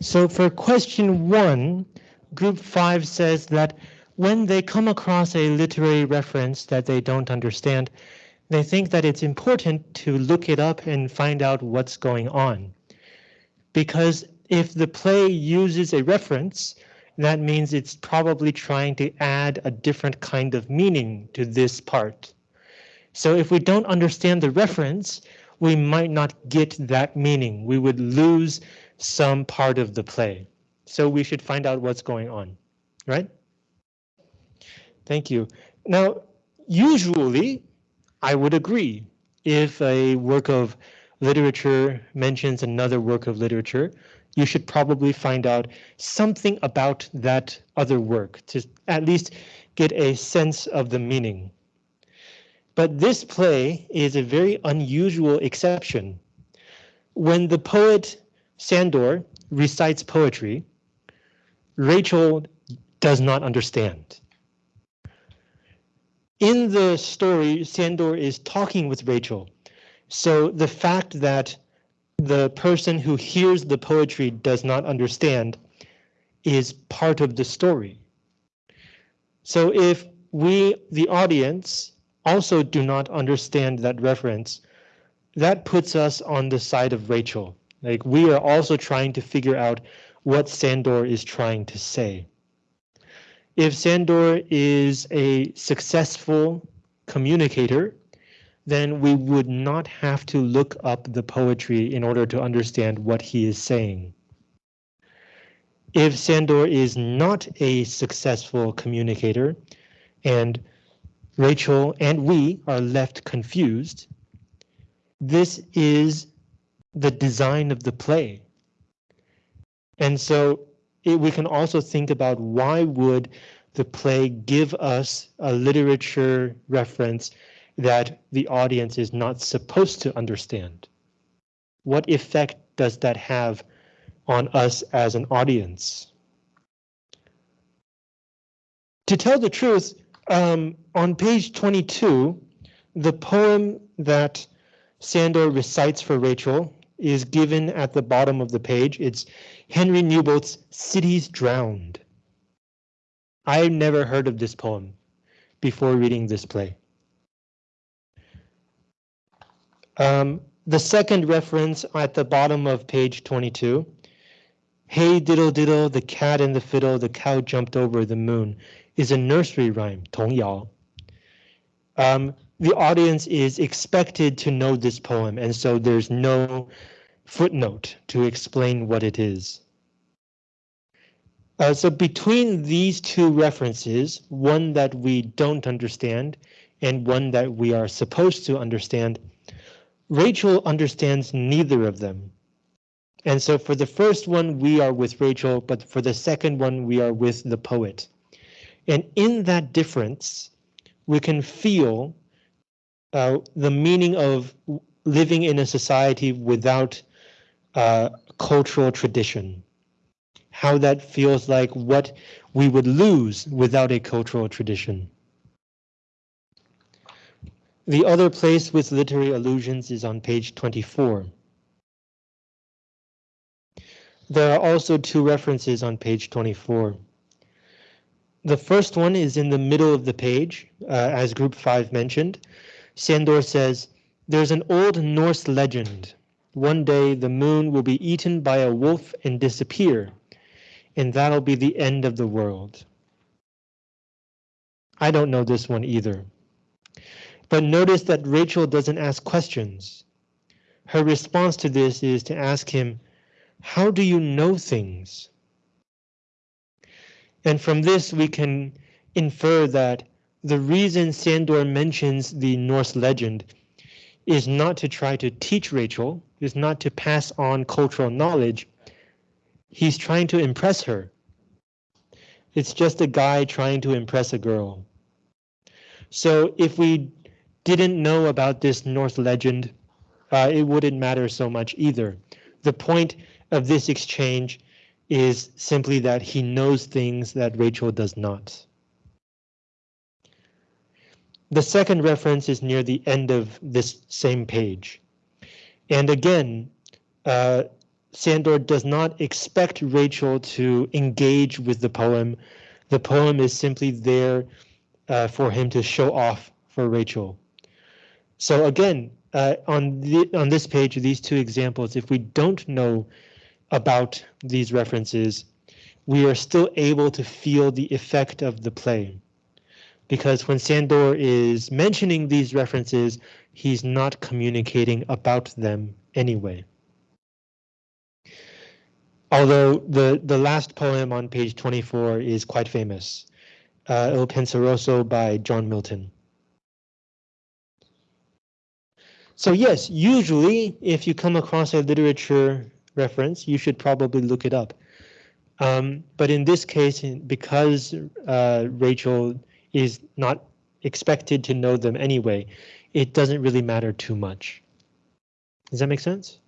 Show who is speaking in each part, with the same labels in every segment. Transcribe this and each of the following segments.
Speaker 1: So for question one, group five says that when they come across a literary reference that they don't understand, they think that it's important to look it up and find out what's going on. Because if the play uses a reference, that means it's probably trying to add a different kind of meaning to this part. So if we don't understand the reference, we might not get that meaning. We would lose some part of the play. So we should find out what's going on, right? Thank you. Now, usually I would agree if a work of literature mentions another work of literature, you should probably find out something about that other work to at least get a sense of the meaning. But this play is a very unusual exception. When the poet Sandor recites poetry, Rachel does not understand. In the story, Sandor is talking with Rachel. So the fact that the person who hears the poetry does not understand is part of the story. So if we, the audience, also do not understand that reference, that puts us on the side of Rachel. Like we are also trying to figure out what Sandor is trying to say. If Sandor is a successful communicator, then we would not have to look up the poetry in order to understand what he is saying. If Sandor is not a successful communicator and Rachel and we are left confused, this is the design of the play. And so it, we can also think about why would the play give us a literature reference that the audience is not supposed to understand? What effect does that have on us as an audience? To tell the truth, um, on page 22, the poem that Sandor recites for Rachel is given at the bottom of the page. It's Henry Newbolt's Cities Drowned. I've never heard of this poem before reading this play. Um, the second reference at the bottom of page 22. Hey diddle diddle, the cat and the fiddle, the cow jumped over the moon is a nursery rhyme, 童谣. Um, the audience is expected to know this poem, and so there's no footnote to explain what it is. Uh, so between these two references, one that we don't understand and one that we are supposed to understand, Rachel understands neither of them. And so for the first one, we are with Rachel, but for the second one, we are with the poet. And in that difference, we can feel uh, the meaning of living in a society without uh, cultural tradition. How that feels like what we would lose without a cultural tradition. The other place with literary allusions is on page 24. There are also two references on page 24. The first one is in the middle of the page, uh, as group 5 mentioned. Sandor says, there's an old Norse legend. One day the moon will be eaten by a wolf and disappear, and that'll be the end of the world. I don't know this one either. But notice that Rachel doesn't ask questions. Her response to this is to ask him, how do you know things? And from this we can infer that the reason Sandor mentions the Norse legend is not to try to teach Rachel, is not to pass on cultural knowledge. He's trying to impress her. It's just a guy trying to impress a girl. So if we didn't know about this Norse legend, uh, it wouldn't matter so much either. The point of this exchange is simply that he knows things that Rachel does not. The second reference is near the end of this same page. And again, uh, Sandor does not expect Rachel to engage with the poem. The poem is simply there uh, for him to show off for Rachel. So again, uh, on the on this page, these two examples, if we don't know about these references, we are still able to feel the effect of the play. Because when Sandor is mentioning these references, he's not communicating about them anyway. Although the, the last poem on page 24 is quite famous, uh, Il Penseroso by John Milton. So yes, usually if you come across a literature reference, you should probably look it up. Um, but in this case, because uh, Rachel is not expected to know them anyway, it doesn't really matter too much. Does that make sense?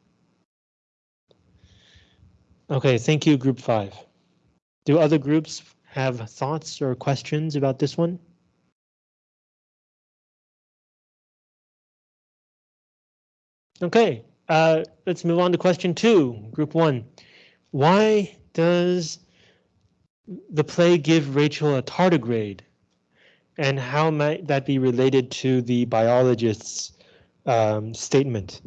Speaker 1: Okay, thank you, group five. Do other groups have thoughts or questions about this one? Okay, uh, let's move on to question two, group one. Why does the play give Rachel a tardigrade? And how might that be related to the biologist's um, statement?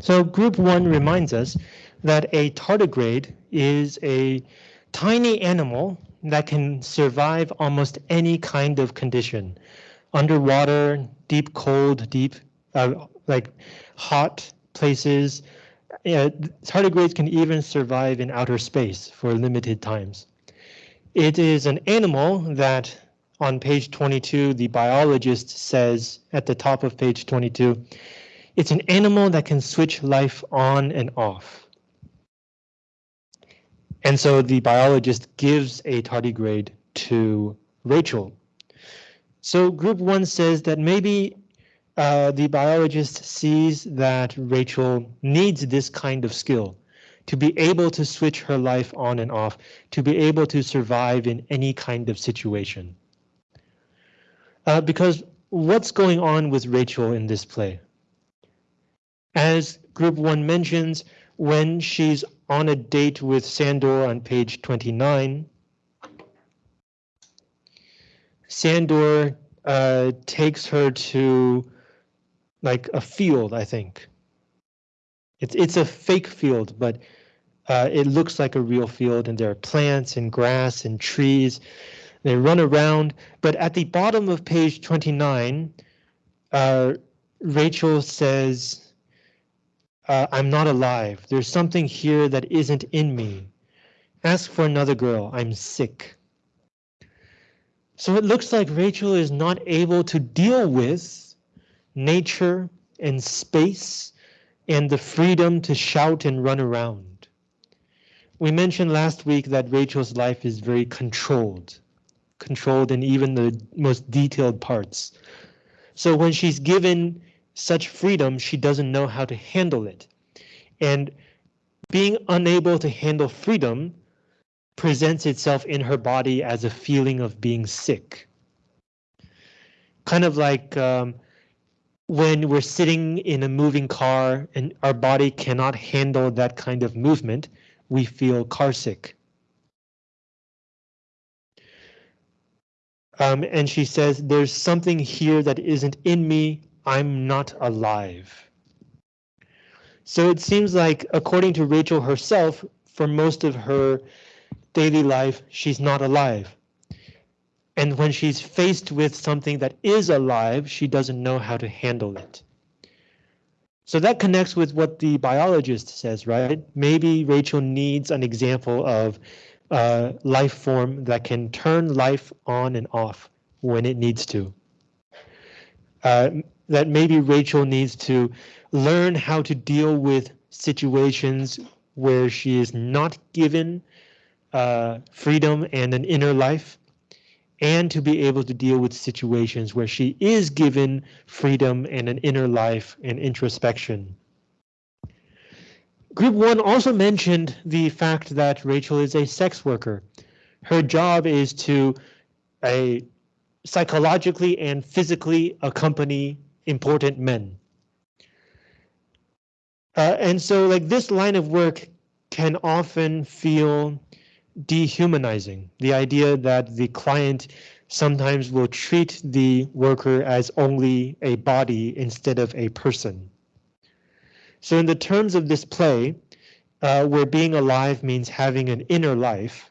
Speaker 1: So group one reminds us that a tardigrade is a tiny animal that can survive almost any kind of condition. Underwater, deep cold, deep, uh, like hot places. Tardigrades can even survive in outer space for limited times. It is an animal that on page 22, the biologist says at the top of page 22, it's an animal that can switch life on and off. And so the biologist gives a tardigrade to Rachel. So group one says that maybe uh, the biologist sees that Rachel needs this kind of skill to be able to switch her life on and off, to be able to survive in any kind of situation. Uh, because what's going on with Rachel in this play? As group one mentions, when she's on a date with Sandor on page 29, Sandor uh, takes her to like a field, I think. It's it's a fake field, but uh, it looks like a real field and there are plants and grass and trees. They run around, but at the bottom of page 29, uh, Rachel says, uh, I'm not alive. There's something here that isn't in me. Ask for another girl. I'm sick. So it looks like Rachel is not able to deal with nature and space and the freedom to shout and run around. We mentioned last week that Rachel's life is very controlled, controlled in even the most detailed parts. So when she's given such freedom, she doesn't know how to handle it. And being unable to handle freedom presents itself in her body as a feeling of being sick. Kind of like um, when we're sitting in a moving car and our body cannot handle that kind of movement, we feel carsick. Um, and she says, there's something here that isn't in me. I'm not alive. So it seems like, according to Rachel herself, for most of her daily life, she's not alive. And when she's faced with something that is alive, she doesn't know how to handle it. So that connects with what the biologist says, right? Maybe Rachel needs an example of a life form that can turn life on and off when it needs to. Uh, that maybe Rachel needs to learn how to deal with situations where she is not given uh, freedom and an inner life, and to be able to deal with situations where she is given freedom and an inner life and introspection. Group one also mentioned the fact that Rachel is a sex worker. Her job is to a psychologically and physically accompany important men. Uh, and so like this line of work can often feel dehumanizing. The idea that the client sometimes will treat the worker as only a body instead of a person. So in the terms of this play, uh, where being alive means having an inner life,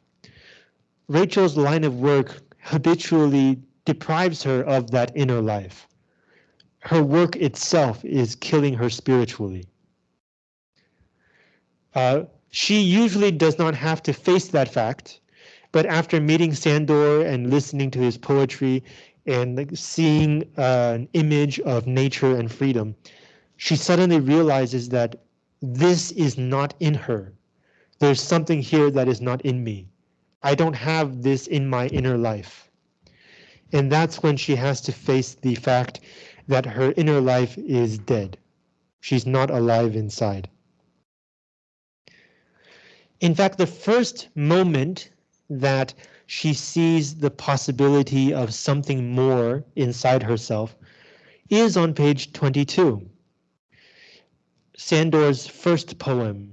Speaker 1: Rachel's line of work habitually deprives her of that inner life. Her work itself is killing her spiritually. Uh, she usually does not have to face that fact, but after meeting Sandor and listening to his poetry and seeing uh, an image of nature and freedom, she suddenly realizes that this is not in her. There's something here that is not in me. I don't have this in my inner life. And that's when she has to face the fact that her inner life is dead. She's not alive inside. In fact, the first moment that she sees the possibility of something more inside herself is on page 22. Sandor's first poem.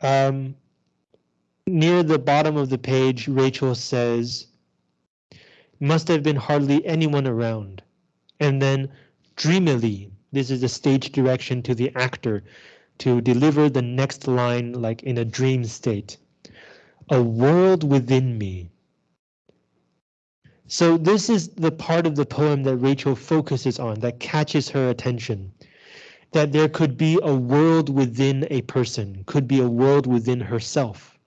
Speaker 1: Um, near the bottom of the page, Rachel says, must have been hardly anyone around. And then dreamily, this is the stage direction to the actor, to deliver the next line like in a dream state. A world within me. So this is the part of the poem that Rachel focuses on, that catches her attention. That there could be a world within a person, could be a world within herself.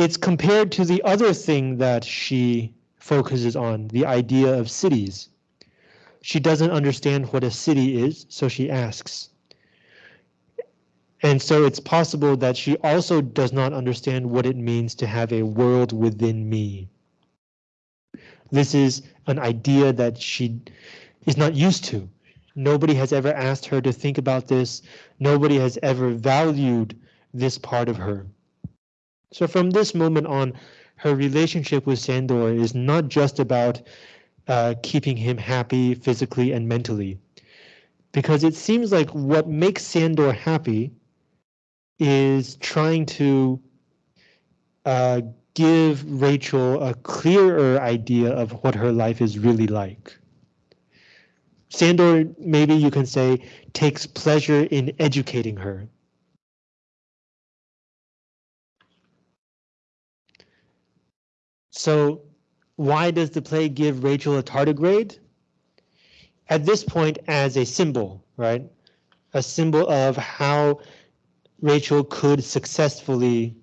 Speaker 1: It's compared to the other thing that she focuses on, the idea of cities. She doesn't understand what a city is, so she asks, and so it's possible that she also does not understand what it means to have a world within me. This is an idea that she is not used to. Nobody has ever asked her to think about this. Nobody has ever valued this part of her. So from this moment on, her relationship with Sandor is not just about uh, keeping him happy physically and mentally. Because it seems like what makes Sandor happy is trying to uh, give Rachel a clearer idea of what her life is really like. Sandor, maybe you can say, takes pleasure in educating her. So why does the play give Rachel a tardigrade? At this point as a symbol, right? A symbol of how Rachel could successfully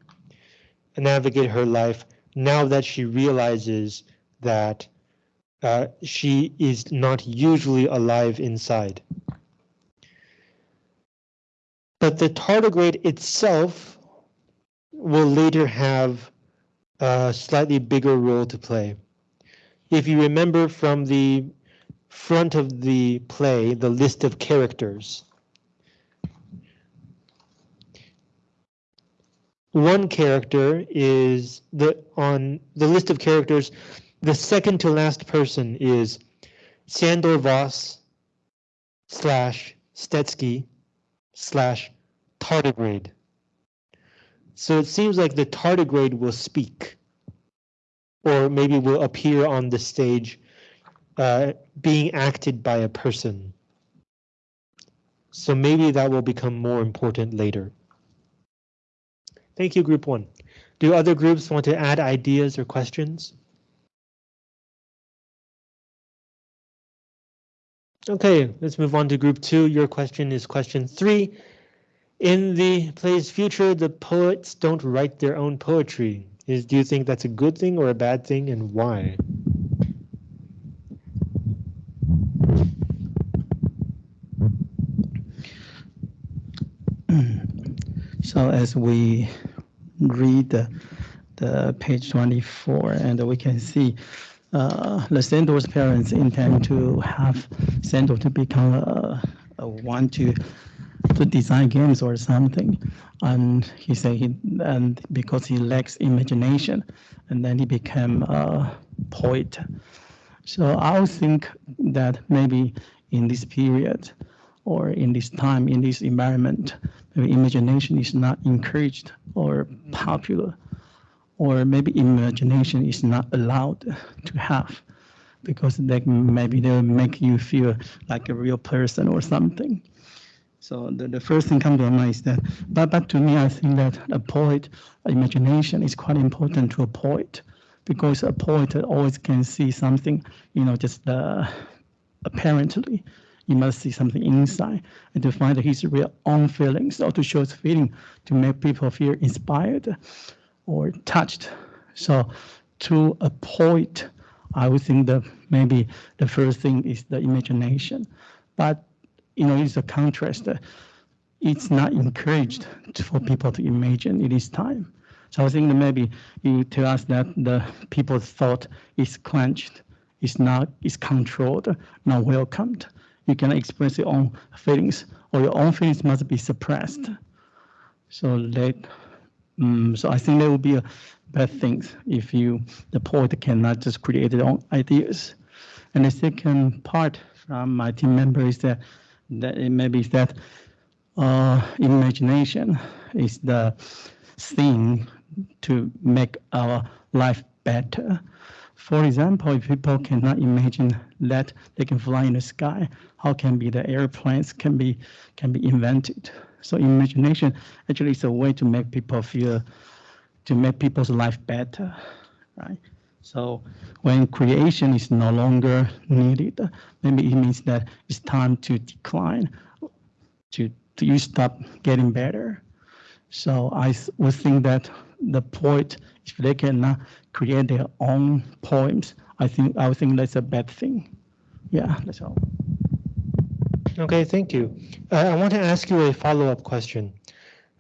Speaker 1: navigate her life now that she realizes that uh, she is not usually alive inside. But the tardigrade itself will later have a slightly bigger role to play. If you remember from the front of the play, the list of characters, one character is the on the list of characters, the second to last person is Sandor Voss slash Stetsky slash tardigrade. So it seems like the tardigrade will speak or maybe will appear on the stage uh, being acted by a person. So maybe that will become more important later. Thank you, group one. Do other groups want to add ideas or questions? Okay, let's move on to group two. Your question is question three. In the play's future, the poets don't write their own poetry. Is do you think that's a good thing or a bad thing and why?
Speaker 2: So as we read the, the page 24 and we can see uh, the Sandor's parents intend to have Sandor to become a, a one to to design games or something. And he said he and because he lacks imagination, and then he became a poet. So I think that maybe in this period or in this time, in this environment, maybe imagination is not encouraged or popular or maybe imagination is not allowed to have because they maybe they'll make you feel like a real person or something. So the, the first thing comes to my mind is that, but, but to me, I think that a poet imagination is quite important to a poet because a poet always can see something, you know, just uh, apparently you must see something inside and to find his real own feelings or to show his feeling to make people feel inspired or touched. So to a poet, I would think that maybe the first thing is the imagination. But you know, it's a contrast. It's not encouraged for people to imagine it is time. So I think maybe you tell us that the people's thought is quenched, is not is controlled, not welcomed. You cannot express your own feelings, or your own feelings must be suppressed. So that um, so I think that would be a bad thing if you the poet cannot just create their own ideas. And the second part from my team member is that that it maybe that uh, imagination is the thing to make our life better. For example, if people cannot imagine that they can fly in the sky, how can be the airplanes can be can be invented? So imagination actually is a way to make people feel, to make people's life better, right? So when creation is no longer needed, maybe it means that it's time to decline, to, to you stop getting better. So I would think that the poet, if they cannot create their own poems, I think I would think that's a bad thing. Yeah, that's all.
Speaker 1: Okay, thank you. Uh, I want to ask you a follow-up question.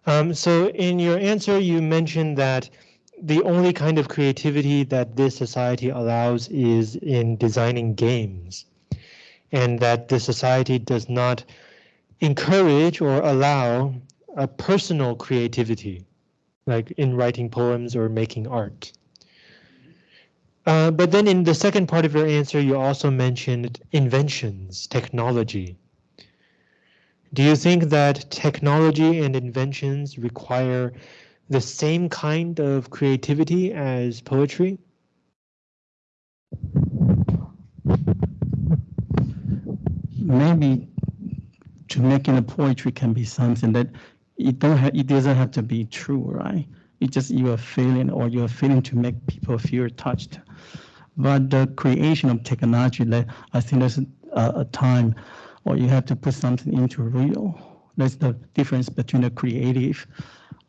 Speaker 1: Um, so in your answer, you mentioned that the only kind of creativity that this society allows is in designing games, and that the society does not encourage or allow a personal creativity, like in writing poems or making art. Uh, but then in the second part of your answer, you also mentioned inventions, technology. Do you think that technology and inventions require the same kind of creativity as poetry?
Speaker 2: Maybe to making a poetry can be something that it don't it doesn't have to be true, right? It's just you are feeling or you are feeling to make people feel touched. But the creation of technology, I think there's a, a time or you have to put something into real. That's the difference between the creative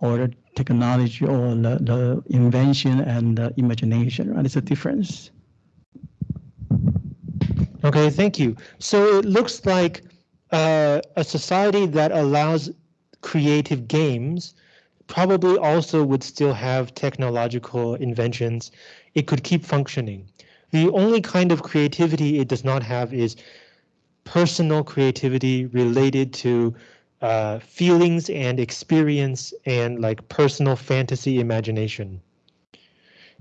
Speaker 2: or the technology or the, the invention and the imagination, right? It's a difference.
Speaker 1: Okay, thank you. So it looks like uh, a society that allows creative games probably also would still have technological inventions. It could keep functioning. The only kind of creativity it does not have is personal creativity related to uh, feelings and experience and like personal fantasy imagination.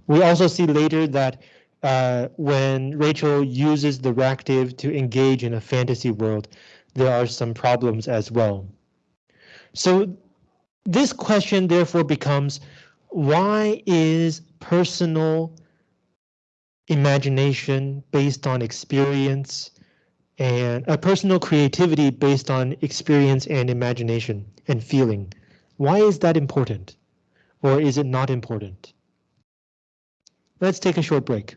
Speaker 1: We also see later that uh, when Rachel uses the reactive to engage in a fantasy world, there are some problems as well. So this question therefore becomes, why is personal imagination based on experience and a personal creativity based on experience and imagination and feeling? Why is that important? Or is it not important? Let's take a short break.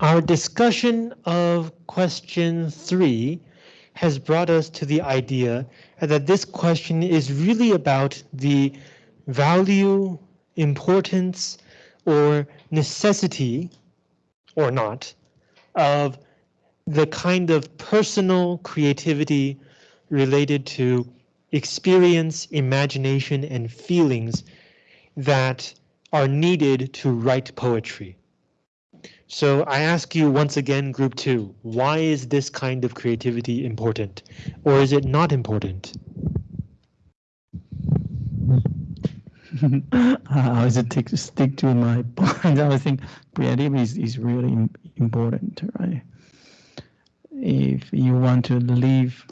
Speaker 1: Our discussion of question three has brought us to the idea that this question is really about the value, importance, or necessity, or not, of the kind of personal creativity related to experience, imagination, and feelings that are needed to write poetry. So I ask you once again, group two, why is this kind of creativity important? Or is it not important?
Speaker 2: I was stick stick to my point. I think creativity is, is really important, right? If you want to live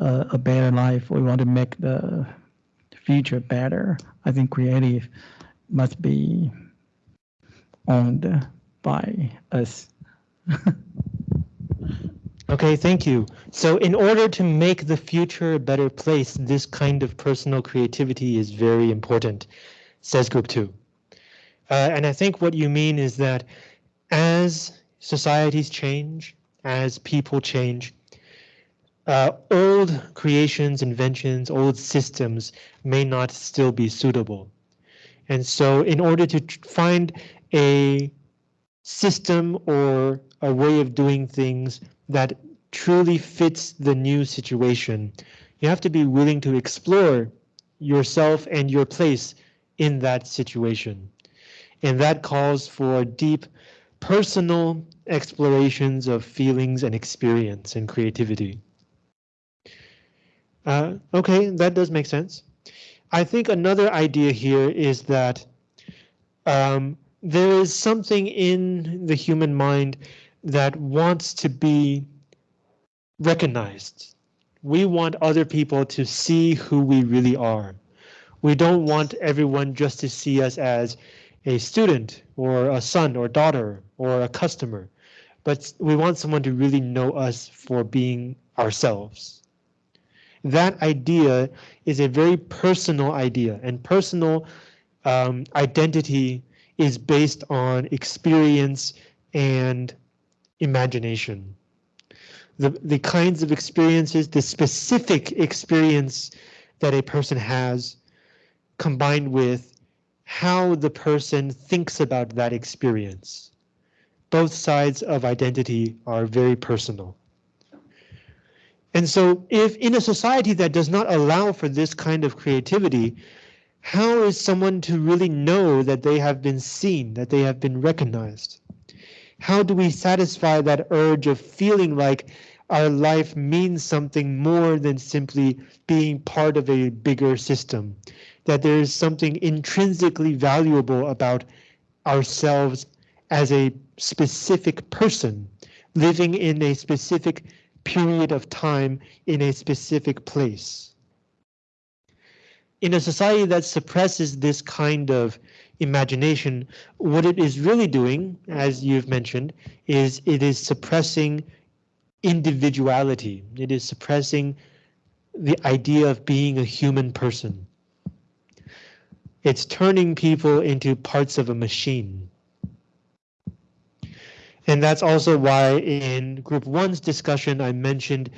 Speaker 2: uh, a better life or you want to make the future better, I think creative must be owned by us.
Speaker 1: Okay, thank you. So in order to make the future a better place, this kind of personal creativity is very important, says group two. Uh, and I think what you mean is that as societies change, as people change, uh, old creations, inventions, old systems may not still be suitable. And so in order to find a system or a way of doing things that truly fits the new situation, you have to be willing to explore yourself and your place in that situation. And that calls for deep personal explorations of feelings and experience and creativity. Uh, okay, that does make sense. I think another idea here is that um, there is something in the human mind that wants to be recognized. We want other people to see who we really are. We don't want everyone just to see us as a student or a son or daughter or a customer, but we want someone to really know us for being ourselves. That idea is a very personal idea and personal um, identity is based on experience and imagination. The, the kinds of experiences, the specific experience that a person has combined with how the person thinks about that experience. Both sides of identity are very personal. And so if in a society that does not allow for this kind of creativity, how is someone to really know that they have been seen, that they have been recognized? How do we satisfy that urge of feeling like our life means something more than simply being part of a bigger system? That there is something intrinsically valuable about ourselves as a specific person living in a specific period of time in a specific place. In a society that suppresses this kind of imagination, what it is really doing, as you've mentioned, is it is suppressing individuality. It is suppressing the idea of being a human person. It's turning people into parts of a machine. And that's also why in group one's discussion, I mentioned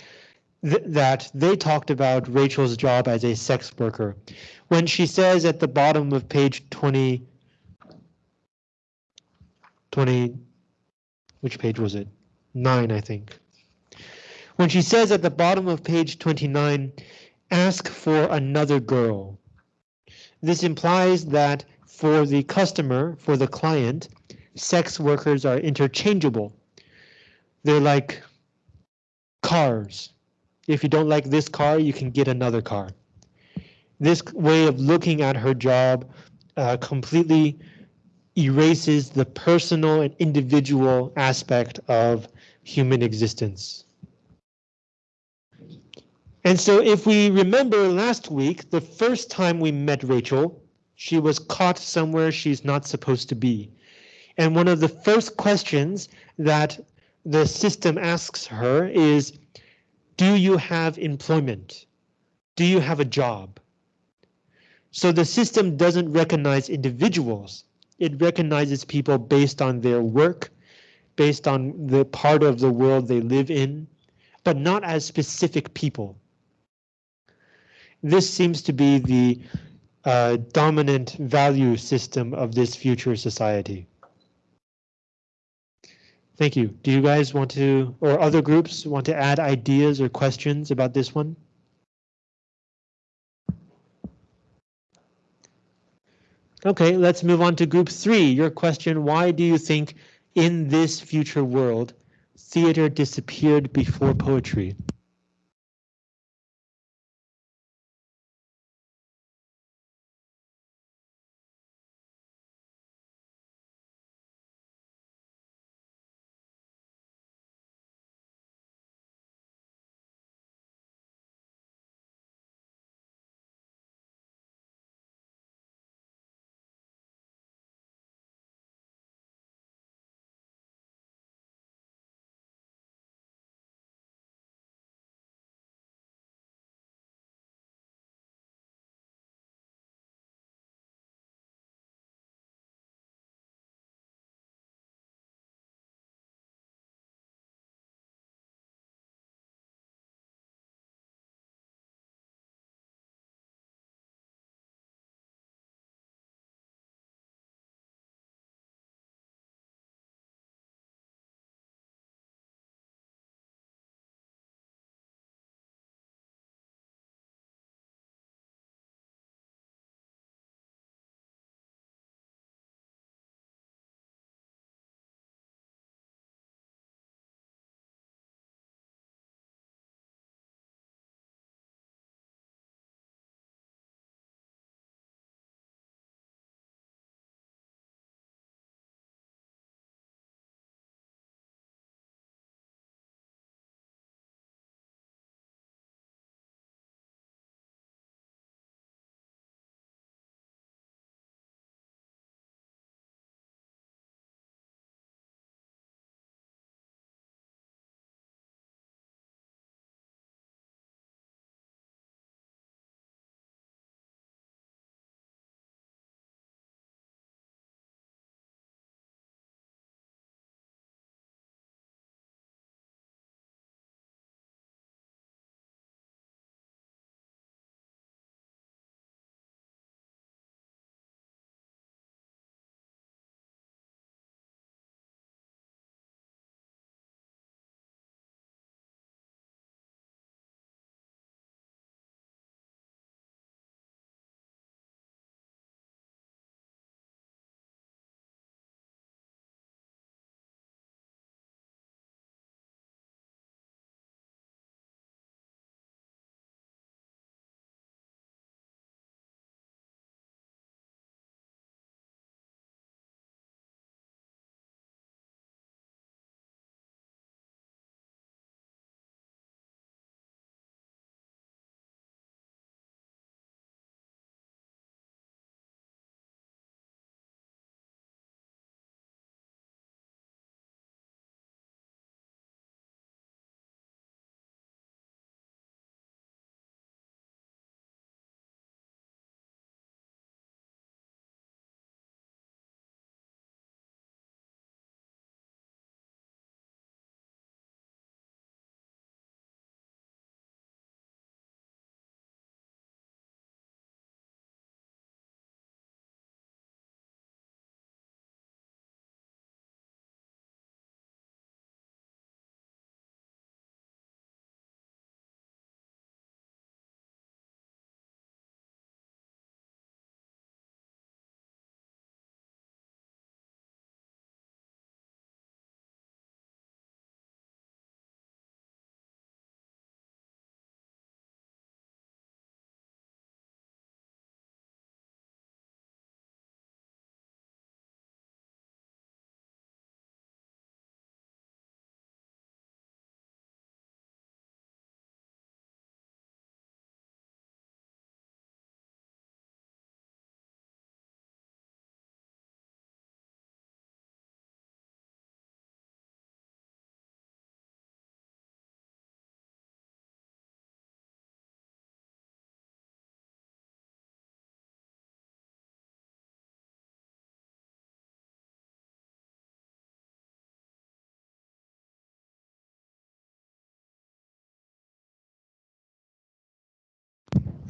Speaker 1: th that they talked about Rachel's job as a sex worker. When she says at the bottom of page 20, 20, which page was it? Nine, I think. When she says at the bottom of page 29, ask for another girl. This implies that for the customer, for the client, sex workers are interchangeable. They're like cars. If you don't like this car, you can get another car. This way of looking at her job uh, completely erases the personal and individual aspect of human existence. And so if we remember last week, the first time we met Rachel, she was caught somewhere she's not supposed to be. And one of the first questions that the system asks her is, do you have employment? Do you have a job? So the system doesn't recognize individuals. It recognizes people based on their work, based on the part of the world they live in, but not as specific people. This seems to be the uh, dominant value system of this future society. Thank you. Do you guys want to, or other groups want to add ideas or questions about this one? Okay, let's move on to group three. Your question, why do you think in this future world, theater disappeared before poetry?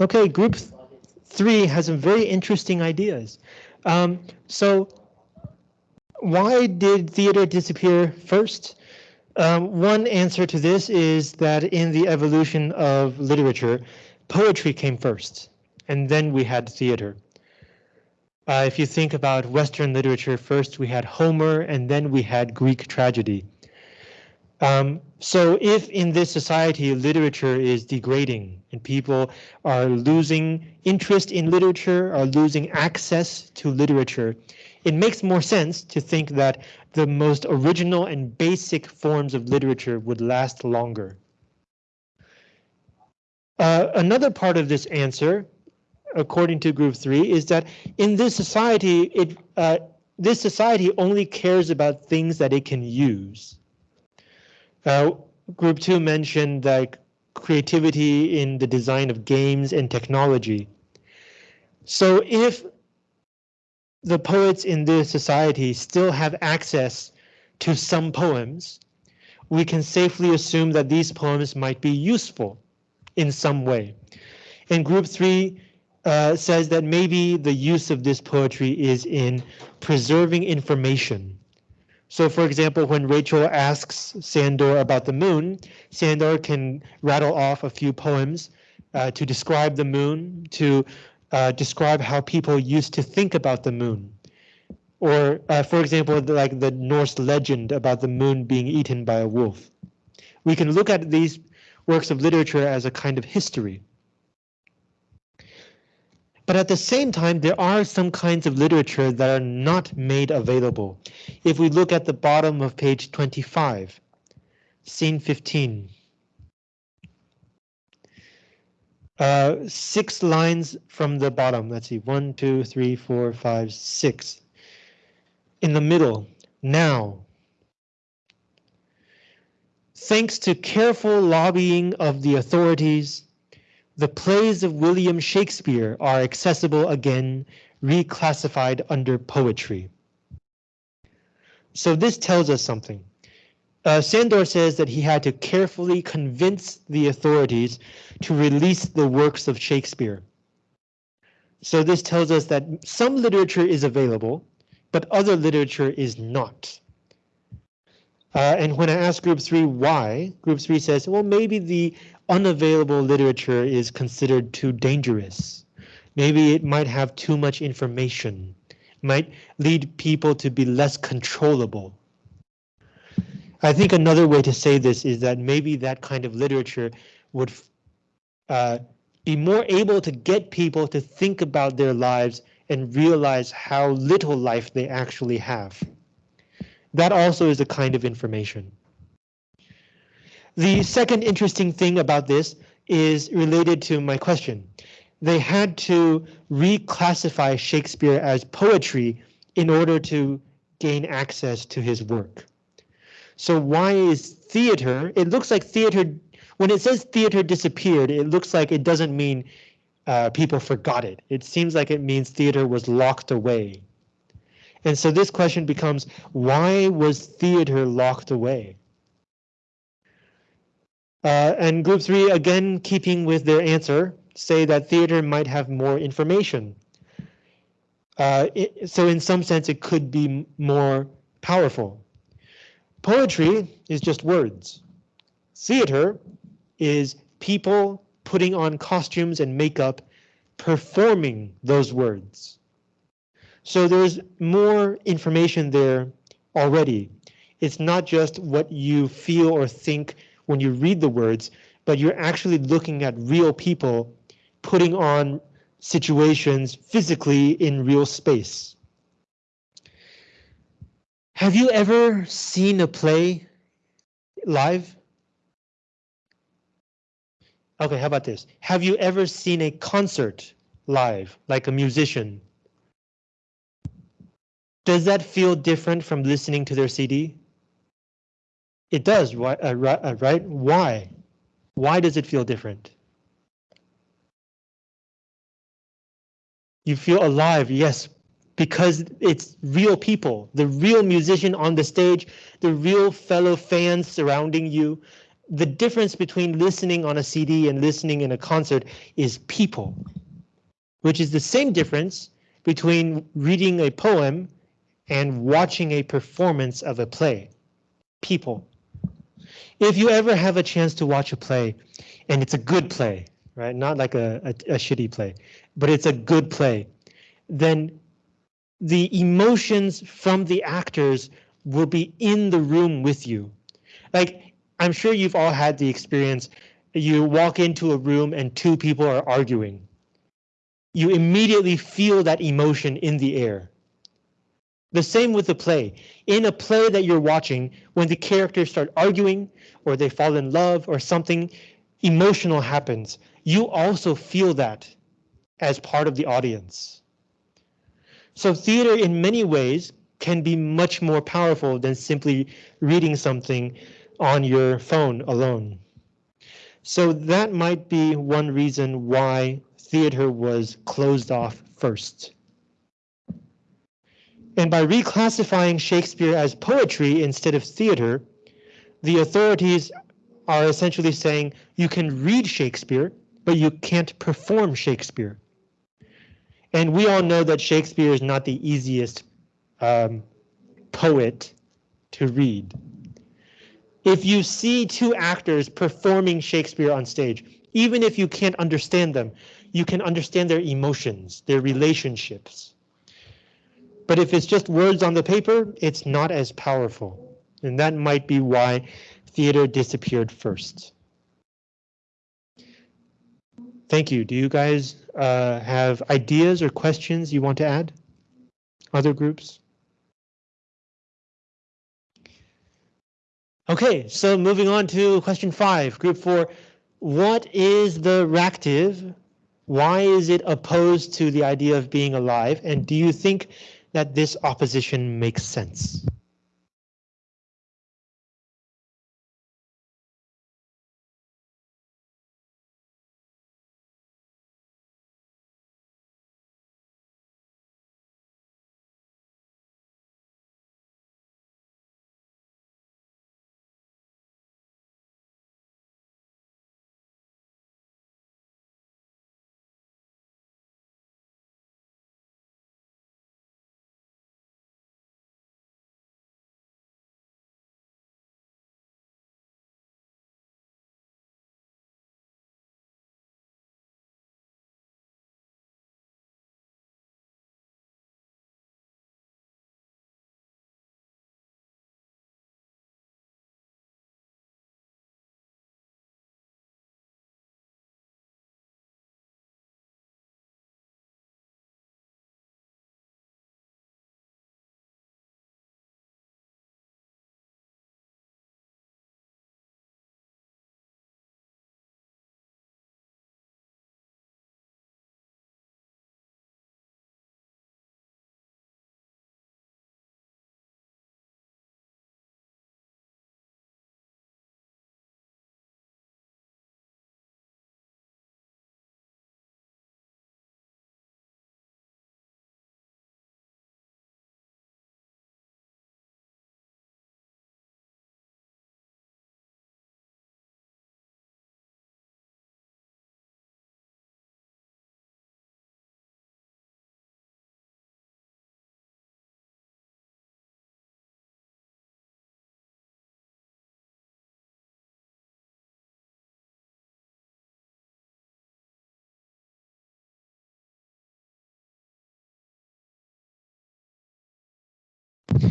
Speaker 1: Okay, group th- three has some very interesting ideas. Um, so why did theater disappear first? Um, one answer to this is that in the evolution of literature, poetry came first, and then we had theater. Uh, if you think about Western literature, first we had Homer, and then we had Greek tragedy. Um, so if in this society literature is degrading and people are losing interest in literature, are losing access to literature, it makes more sense to think that the most original and basic forms of literature would last longer. Uh, another part of this answer, according to group three, is that in this society, it uh, this society only cares about things that it can use. Uh, group two mentioned like creativity in the design of games and technology. So if the poets in this society still have access to some poems, we can safely assume that these poems might be useful in some way. And group three uh, says that maybe the use of this poetry is in preserving information. So for example, when Rachel asks Sandor about the moon, Sandor can rattle off a few poems uh, to describe the moon, to uh, describe how people used to think about the moon. Or, uh, for example, like the Norse legend about the moon being eaten by a wolf. We can look at these works of literature as a kind of history. But at the same time, there are some kinds of literature that are not made available. If we look at the bottom of page 25, scene 15. Uh, six lines from the bottom. Let's see, one, two, three, four, five, six. In the middle, now. Thanks to careful lobbying of the authorities, the plays of William Shakespeare are accessible again, reclassified under poetry. So this tells us something. Uh, Sandor says that he had to carefully convince the authorities to release the works of Shakespeare. So this tells us that some literature is available, but other literature is not. Uh, and when I ask group three why, group three says, well, maybe the unavailable literature is considered too dangerous. Maybe it might have too much information, might lead people to be less controllable. I think another way to say this is that maybe that kind of literature would uh, be more able to get people to think about their lives and realize how little life they actually have. That also is a kind of information. The second interesting thing about this is related to my question. They had to reclassify Shakespeare as poetry in order to gain access to his work. So why is theater? It looks like theater, when it says theater disappeared, it looks like it doesn't mean uh, people forgot it. It seems like it means theater was locked away. And so this question becomes, why was theater locked away? Uh, and group three, again, keeping with their answer, say that theater might have more information. Uh, it, so in some sense, it could be more powerful. Poetry is just words. Theater is people putting on costumes and makeup, performing those words. So there's more information there already. It's not just what you feel or think when you read the words, but you're actually looking at real people putting on situations physically in real space. Have you ever seen a play live? Okay, how about this? Have you ever seen a concert live, like a musician? Does that feel different from listening to their CD? It does, right? Uh, right? Why? Why does it feel different? You feel alive, yes, because it's real people, the real musician on the stage, the real fellow fans surrounding you. the difference between listening on a CD and listening in a concert is people, which is the same difference between reading a poem and watching a performance of a play. People. If you ever have a chance to watch a play and it's a good play, right? Not like a, a, a shitty play, but it's a good play, then the emotions from the actors will be in the room with you. Like, I'm sure you've all had the experience. You walk into a room and two people are arguing. You immediately feel that emotion in the air. The same with the play. In a play that you're watching, when the characters start arguing or they fall in love or something emotional happens, you also feel that as part of the audience. So theater in many ways can be much more powerful than simply reading something on your phone alone. So that might be one reason why theater was closed off first. And by reclassifying Shakespeare as poetry instead of theater, the authorities are essentially saying you can read Shakespeare, but you can't perform Shakespeare. And we all know that Shakespeare is not the easiest um, poet to read. If you see two actors performing Shakespeare on stage, even if you can't understand them, you can understand their emotions, their relationships. But if it's just words on the paper, it's not as powerful. And that might be why theater disappeared first. Thank you. Do you guys uh, have ideas or questions you want to add? Other groups? Okay, so moving on to question five, group four. What is the reactive? Why is it opposed to the idea of being alive? And do you think that this opposition makes sense?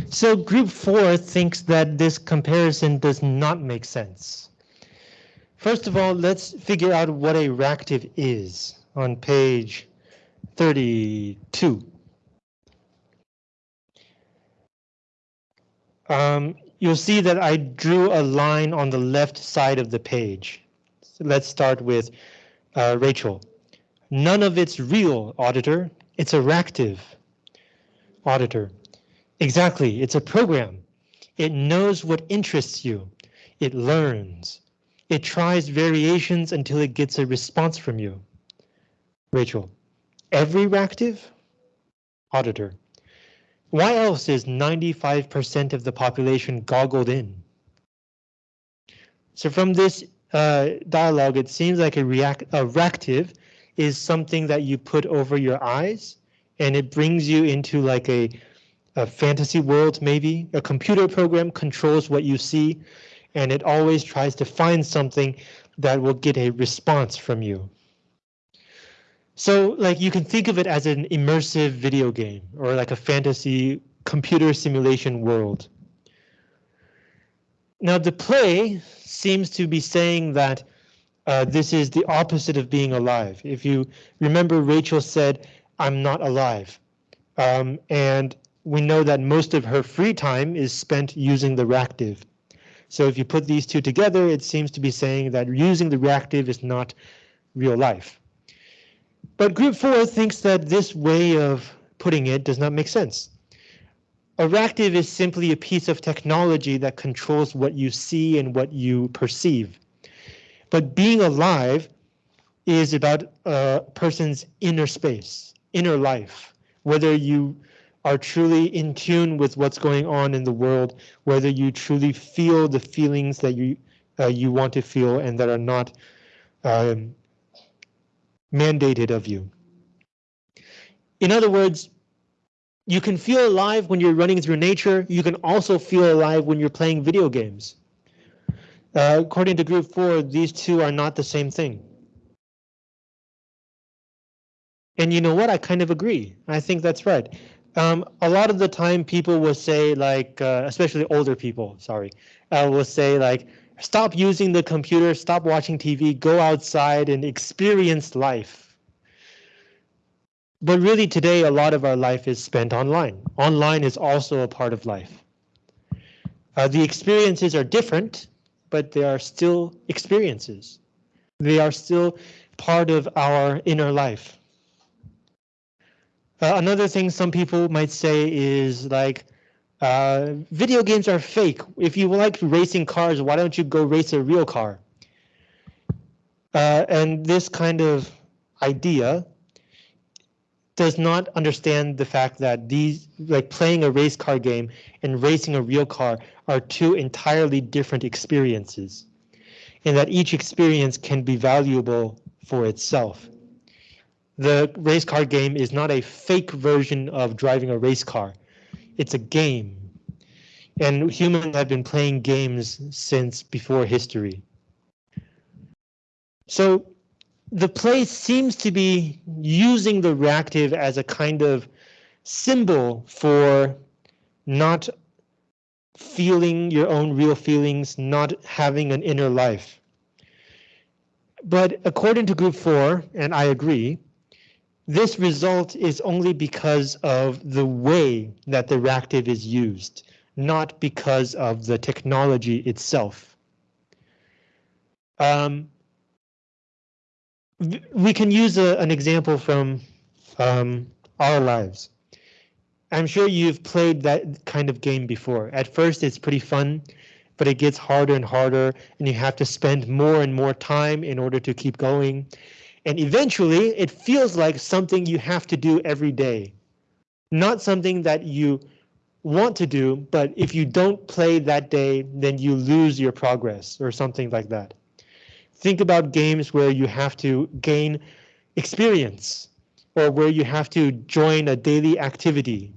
Speaker 1: So group four thinks that this comparison does not make sense. First of all, let's figure out what a ractive is on page 32. Um, you'll see that I drew a line on the left side of the page. So let's start with uh, Rachel. None of it's real, auditor. It's a ractive. Auditor. Exactly, it's a program. It knows what interests you. It learns. It tries variations until it gets a response from you. Rachel, every reactive? Auditor, why else is 95% of the population goggled in? So from this uh, dialogue, it seems like a react a reactive is something that you put over your eyes and it brings you into like a, a fantasy world, maybe. A computer program controls what you see and it always tries to find something that will get a response from you. So like you can think of it as an immersive video game or like a fantasy computer simulation world. Now the play seems to be saying that uh, this is the opposite of being alive. If you remember, Rachel said, I'm not alive. Um, and we know that most of her free time is spent using the reactive. So if you put these two together, it seems to be saying that using the reactive is not real life. But group four thinks that this way of putting it does not make sense. A reactive is simply a piece of technology that controls what you see and what you perceive. But being alive is about a person's inner space, inner life, whether you are truly in tune with what's going on in the world, whether you truly feel the feelings that you uh, you want to feel and that are not um, mandated of you. In other words, you can feel alive when you're running through nature. You can also feel alive when you're playing video games. Uh, according to group four, these two are not the same thing. And you know what? I kind of agree. I think that's right. Um, a lot of the time people will say like, uh, especially older people, sorry, uh, will say like, stop using the computer, stop watching TV, go outside and experience life. But really today, a lot of our life is spent online. Online is also a part of life. Uh, the experiences are different, but they are still experiences. They are still part of our inner life. Uh, another thing some people might say is like, uh, video games are fake. If you like racing cars, why don't you go race a real car? Uh, and this kind of idea does not understand the fact that these, like playing a race car game and racing a real car are two entirely different experiences, and that each experience can be valuable for itself. The race car game is not a fake version of driving a race car it's a game. And humans have been playing games since before history. So the play seems to be using the reactive as a kind of symbol for not feeling your own real feelings, not having an inner life. But according to group four, and I agree, this result is only because of the way that the reactive is used, not because of the technology itself. Um, we can use a, an example from um, our lives. I'm sure you've played that kind of game before. At first, it's pretty fun, but it gets harder and harder, and you have to spend more and more time in order to keep going. And eventually it feels like something you have to do every day, not something that you want to do, but if you don't play that day, then you lose your progress or something like that. Think about games where you have to gain experience or where you have to join a daily activity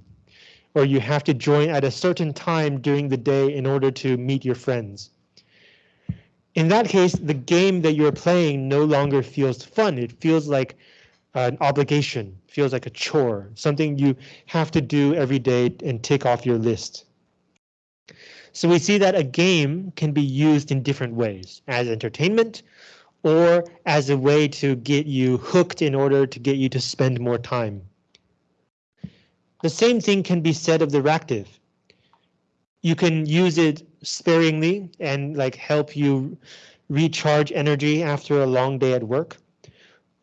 Speaker 1: or you have to join at a certain time during the day in order to meet your friends in that case, the game that you're playing no longer feels fun. It feels like an obligation, feels like a chore, something you have to do every day and tick off your list. So we see that a game can be used in different ways as entertainment or as a way to get you hooked in order to get you to spend more time. The same thing can be said of the reactive. You can use it sparingly and like help you recharge energy after a long day at work.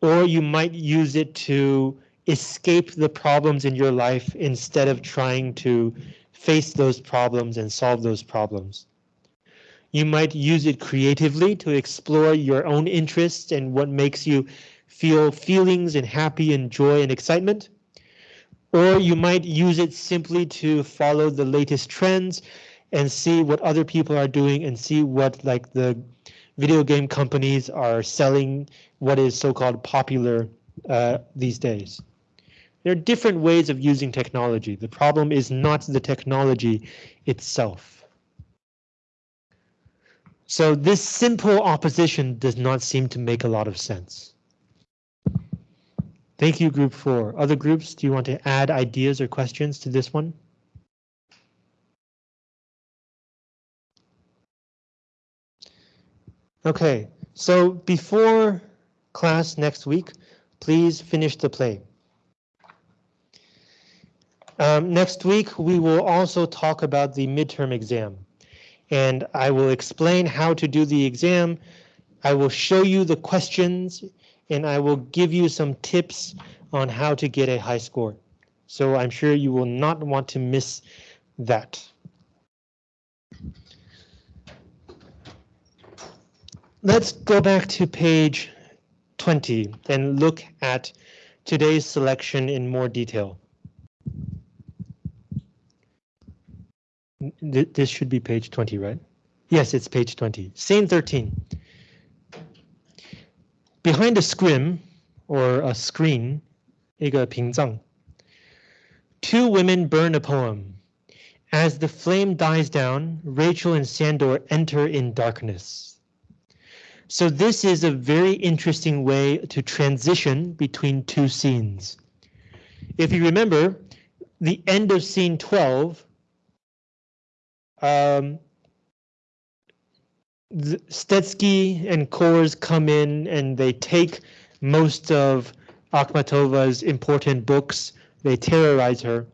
Speaker 1: Or you might use it to escape the problems in your life instead of trying to face those problems and solve those problems. You might use it creatively to explore your own interests and what makes you feel feelings and happy and joy and excitement. Or you might use it simply to follow the latest trends and see what other people are doing and see what like the video game companies are selling what is so-called popular uh, these days. There are different ways of using technology. The problem is not the technology itself. So this simple opposition does not seem to make a lot of sense. Thank you, group four. Other groups, do you want to add ideas or questions to this one? Okay, so before class next week, please finish the play. Um, next week, we will also talk about the midterm exam. And I will explain how to do the exam. I will show you the questions and I will give you some tips on how to get a high score. So I'm sure you will not want to miss that. Let's go back to page 20 and look at today's selection in more detail. This should be page 20, right? Yes, it's page 20. Scene 13. Behind a scrim, or a screen, 一个屏障, two women burn a poem. As the flame dies down, Rachel and Sandor enter in darkness. So this is a very interesting way to transition between two scenes. If you remember, the end of scene 12, um, Stetsky and Kors come in and they take most of Akhmatova's important books. They terrorize her.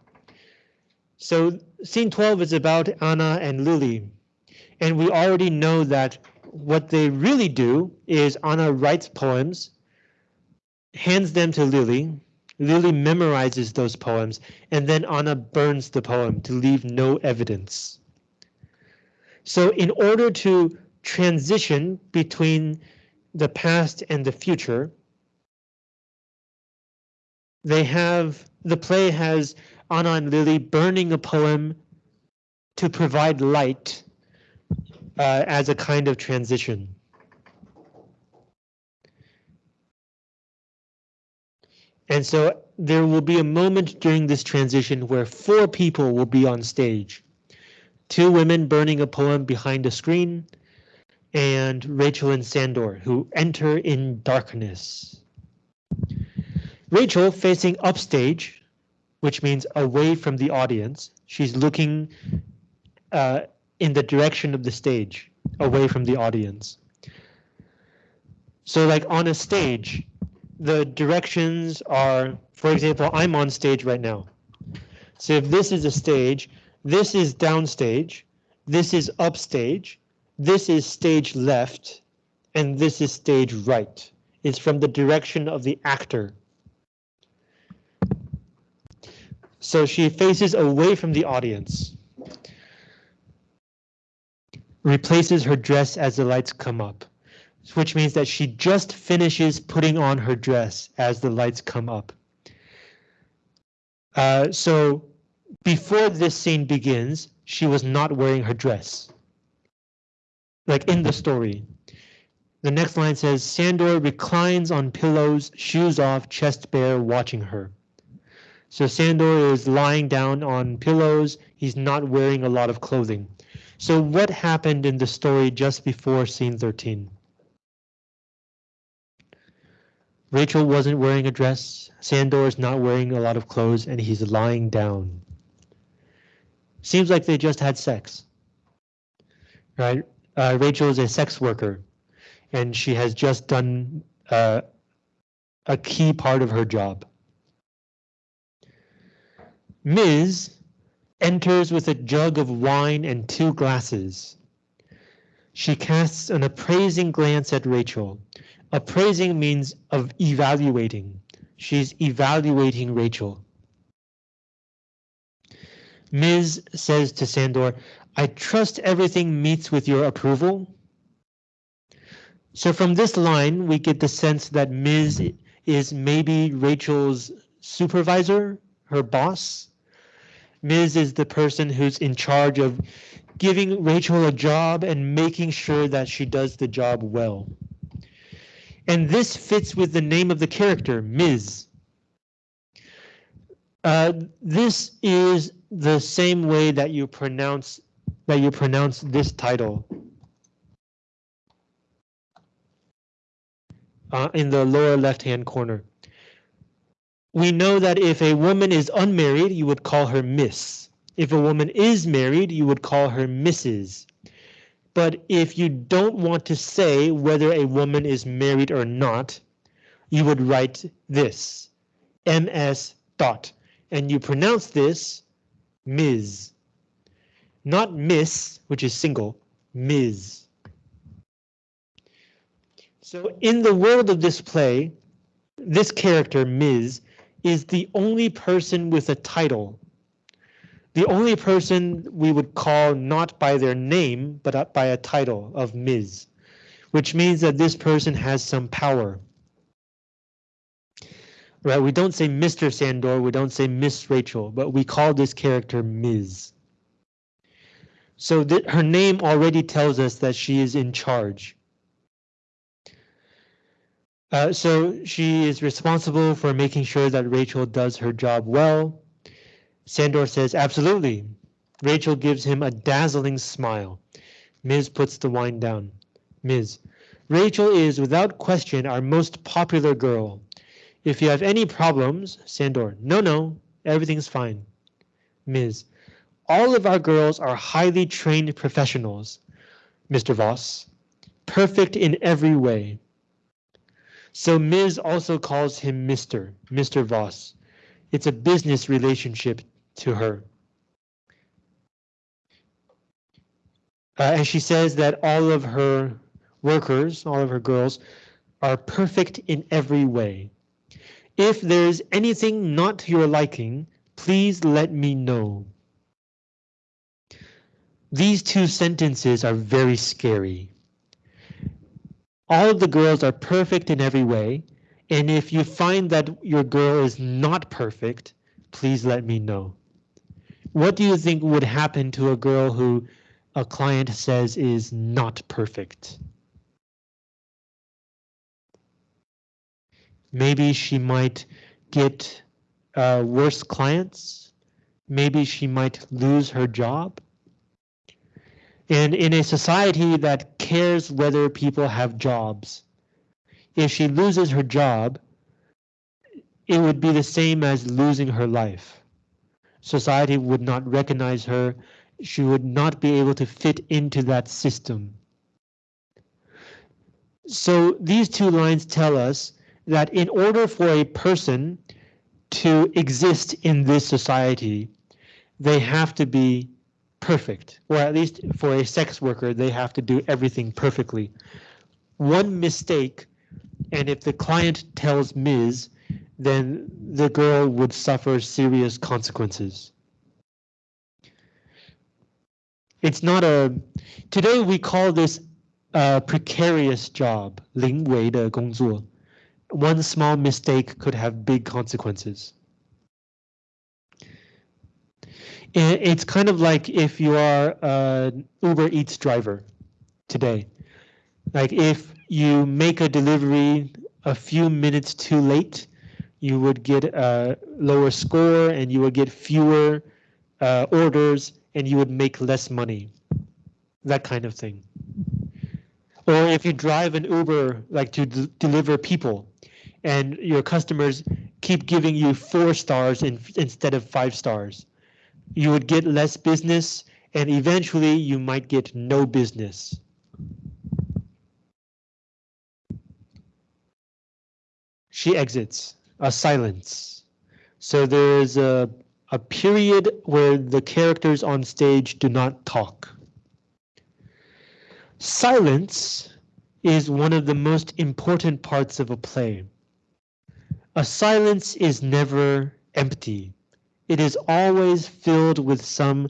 Speaker 1: So scene 12 is about Anna and Lily. And we already know that what they really do is Anna writes poems, hands them to Lily. Lily memorizes those poems, and then Anna burns the poem to leave no evidence. So in order to transition between the past and the future, they have the play has Anna and Lily burning a poem to provide light uh, as a kind of transition. And so there will be a moment during this transition where four people will be on stage. Two women burning a poem behind a screen, and Rachel and Sandor, who enter in darkness. Rachel facing upstage, which means away from the audience. She's looking uh, in the direction of the stage, away from the audience. So like on a stage, the directions are, for example, I'm on stage right now. So if this is a stage, this is downstage, this is upstage, this is stage left, and this is stage right. It's from the direction of the actor. So she faces away from the audience replaces her dress as the lights come up, which means that she just finishes putting on her dress as the lights come up. Uh, so before this scene begins, she was not wearing her dress. Like in the story. The next line says, Sandor reclines on pillows, shoes off, chest bare, watching her. So Sandor is lying down on pillows. He's not wearing a lot of clothing. So what happened in the story just before scene 13? Rachel wasn't wearing a dress, Sandor is not wearing a lot of clothes, and he's lying down. Seems like they just had sex. Right? Uh, Rachel is a sex worker, and she has just done uh, a key part of her job. Ms enters with a jug of wine and two glasses. She casts an appraising glance at Rachel. Appraising means of evaluating. She's evaluating Rachel. Ms. says to Sandor, I trust everything meets with your approval. So from this line, we get the sense that Ms. is maybe Rachel's supervisor, her boss. Ms. is the person who's in charge of giving Rachel a job and making sure that she does the job well. And this fits with the name of the character, Ms. Uh, this is the same way that you pronounce that you pronounce this title. Uh, in the lower left hand corner. We know that if a woman is unmarried, you would call her Miss. If a woman is married, you would call her Mrs. But if you don't want to say whether a woman is married or not, you would write this, MS dot, and you pronounce this Ms. Not Miss, which is single, Ms. So in the world of this play, this character, Ms., is the only person with a title. The only person we would call not by their name, but by a title of Ms., which means that this person has some power. Right, we don't say Mr. Sandor, we don't say Miss Rachel, but we call this character Ms. So that her name already tells us that she is in charge. Uh, so she is responsible for making sure that Rachel does her job well. Sandor says, absolutely. Rachel gives him a dazzling smile. Ms. puts the wine down. Ms. Rachel is without question our most popular girl. If you have any problems, Sandor, no, no, everything's fine. Ms. All of our girls are highly trained professionals, Mr. Voss, perfect in every way. So Ms. also calls him Mr. Mr. Voss. It's a business relationship to her. Uh, and she says that all of her workers, all of her girls, are perfect in every way. If there's anything not to your liking, please let me know. These two sentences are very scary. All of the girls are perfect in every way, and if you find that your girl is not perfect, please let me know. What do you think would happen to a girl who a client says is not perfect? Maybe she might get uh, worse clients. Maybe she might lose her job. And in a society that cares whether people have jobs, if she loses her job, it would be the same as losing her life. Society would not recognize her. She would not be able to fit into that system. So these two lines tell us that in order for a person to exist in this society, they have to be perfect, or at least for a sex worker, they have to do everything perfectly. One mistake, and if the client tells Ms., then the girl would suffer serious consequences. It's not a, today we call this a precarious job, 临危的工作. One small mistake could have big consequences. It's kind of like if you are an Uber Eats driver today. Like if you make a delivery a few minutes too late, you would get a lower score and you would get fewer uh, orders and you would make less money. That kind of thing. Or if you drive an Uber like to deliver people and your customers keep giving you four stars in instead of five stars you would get less business and eventually you might get no business. She exits, a silence. So there's a, a period where the characters on stage do not talk. Silence is one of the most important parts of a play. A silence is never empty. It is always filled with some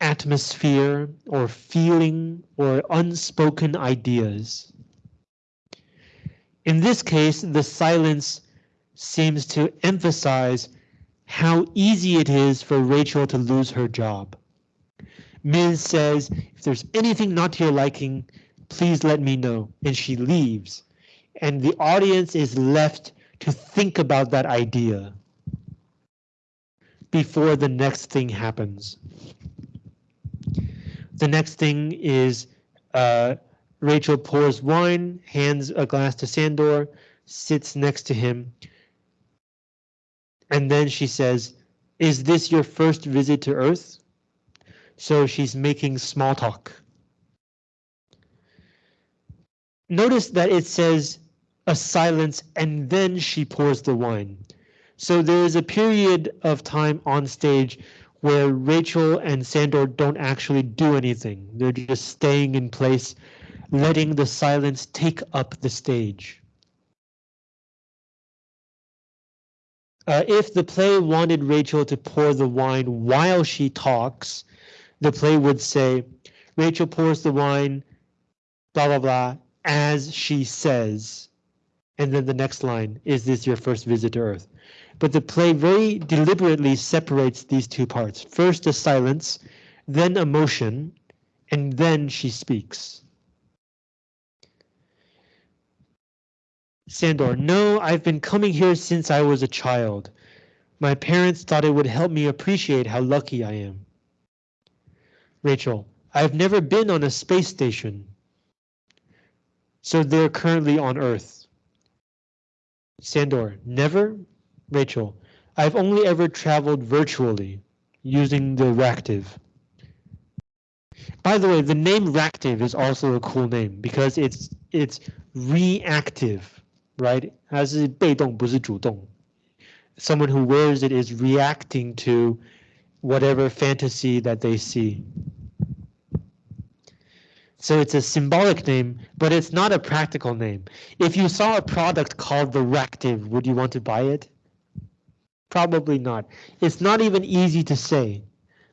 Speaker 1: atmosphere or feeling or unspoken ideas. In this case, the silence seems to emphasize how easy it is for Rachel to lose her job. Ms. says, if there's anything not to your liking, please let me know. And she leaves. And the audience is left to think about that idea before the next thing happens. The next thing is uh, Rachel pours wine, hands a glass to Sandor, sits next to him. And then she says, is this your first visit to Earth? So she's making small talk. Notice that it says a silence and then she pours the wine. So there is a period of time on stage where Rachel and Sandor don't actually do anything. They're just staying in place, letting the silence take up the stage. Uh, if the play wanted Rachel to pour the wine while she talks, the play would say, Rachel pours the wine, blah, blah, blah, as she says. And then the next line, is this your first visit to Earth? But the play very deliberately separates these two parts. First a silence, then emotion, and then she speaks. Sandor, no, I've been coming here since I was a child. My parents thought it would help me appreciate how lucky I am. Rachel, I've never been on a space station. So they're currently on Earth. Sandor, never? Rachel, I've only ever traveled virtually using the Ractive. By the way, the name Ractive is also a cool name because it's it's reactive, right? 它是被动，不是主动. Someone who wears it is reacting to whatever fantasy that they see. So it's a symbolic name, but it's not a practical name. If you saw a product called the Ractive, would you want to buy it? Probably not. It's not even easy to say